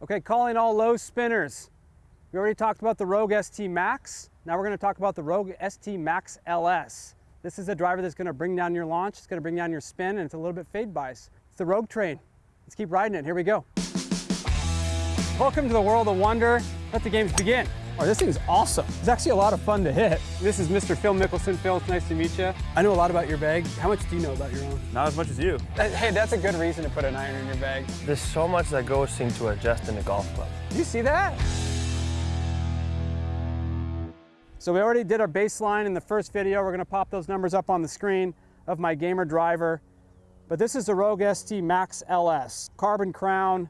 Okay, calling all low spinners. We already talked about the Rogue ST Max. Now we're gonna talk about the Rogue ST Max LS. This is a driver that's gonna bring down your launch, it's gonna bring down your spin, and it's a little bit fade bias. It's the Rogue train. Let's keep riding it, here we go. Welcome to the world of wonder. Let the games begin. Oh, this thing's awesome. It's actually a lot of fun to hit. This is Mr. Phil Mickelson. Phil, it's nice to meet you. I know a lot about your bag. How much do you know about your own? Not as much as you. Uh, hey, that's a good reason to put an iron in your bag. There's so much that goes into adjusting a golf club. Do you see that? So we already did our baseline in the first video. We're gonna pop those numbers up on the screen of my gamer driver. But this is the Rogue ST Max LS. Carbon crown,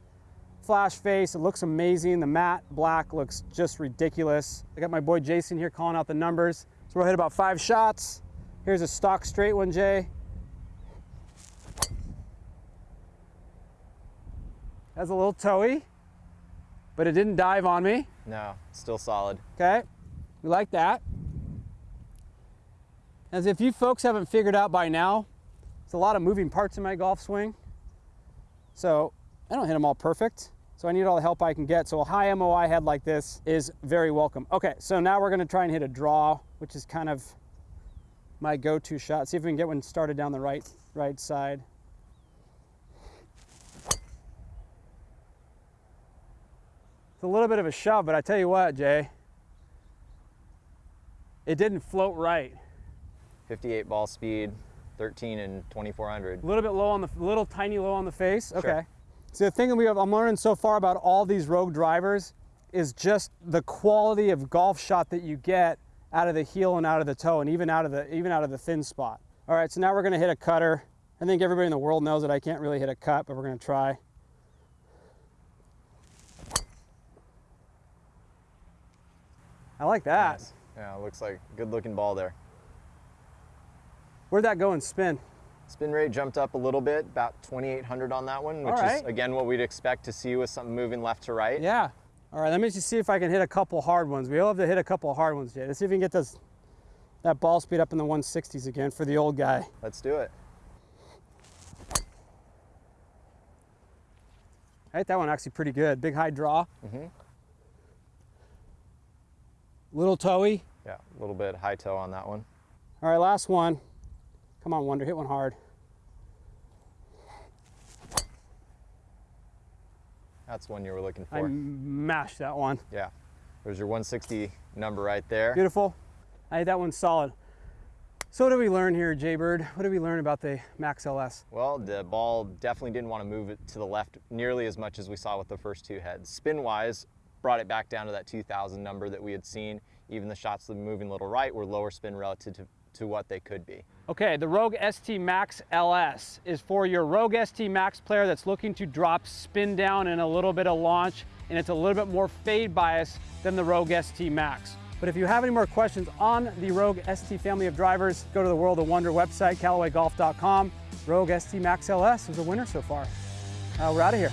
flash face, it looks amazing. The matte black looks just ridiculous. I got my boy Jason here calling out the numbers. So we'll hit about five shots. Here's a stock straight one, Jay. Has a little toey, but it didn't dive on me. No, still solid. Okay, we like that. As if you folks haven't figured out by now, there's a lot of moving parts in my golf swing. So I don't hit them all perfect. So I need all the help I can get. So a high MOI head like this is very welcome. Okay, so now we're gonna try and hit a draw, which is kind of my go-to shot. See if we can get one started down the right, right side. It's a little bit of a shove, but I tell you what, Jay, it didn't float right. 58 ball speed, 13 and 2400. A little bit low on the, little tiny low on the face. Okay. Sure. So the thing that we have, I'm learning so far about all these Rogue drivers is just the quality of golf shot that you get out of the heel and out of the toe and even out of the, even out of the thin spot. All right, so now we're gonna hit a cutter. I think everybody in the world knows that I can't really hit a cut, but we're gonna try. I like that. Nice. Yeah, looks like a good looking ball there. Where'd that go and spin? Spin rate jumped up a little bit, about 2,800 on that one, which All right. is again what we'd expect to see with something moving left to right. Yeah. All right, let me just see if I can hit a couple hard ones. We all have to hit a couple hard ones, Jay. Let's see if we can get this, that ball speed up in the 160s again for the old guy. Let's do it. I hit that one actually pretty good. Big high draw. Mm -hmm. Little toey. Yeah, a little bit high toe on that one. All right, last one. Come on, Wonder, hit one hard. That's one you were looking for. I mashed that one. Yeah. There's your 160 number right there. Beautiful. I hit that one solid. So what did we learn here, Jay Bird? What did we learn about the Max LS? Well, the ball definitely didn't want to move it to the left nearly as much as we saw with the first two heads. Spin-wise, brought it back down to that 2000 number that we had seen. Even the shots moving a little right were lower spin relative to, to what they could be. Okay, the Rogue ST Max LS is for your Rogue ST Max player that's looking to drop spin down and a little bit of launch, and it's a little bit more fade bias than the Rogue ST Max. But if you have any more questions on the Rogue ST family of drivers, go to the World of Wonder website, CallawayGolf.com. Rogue ST Max LS is a winner so far. Uh, we're out of here.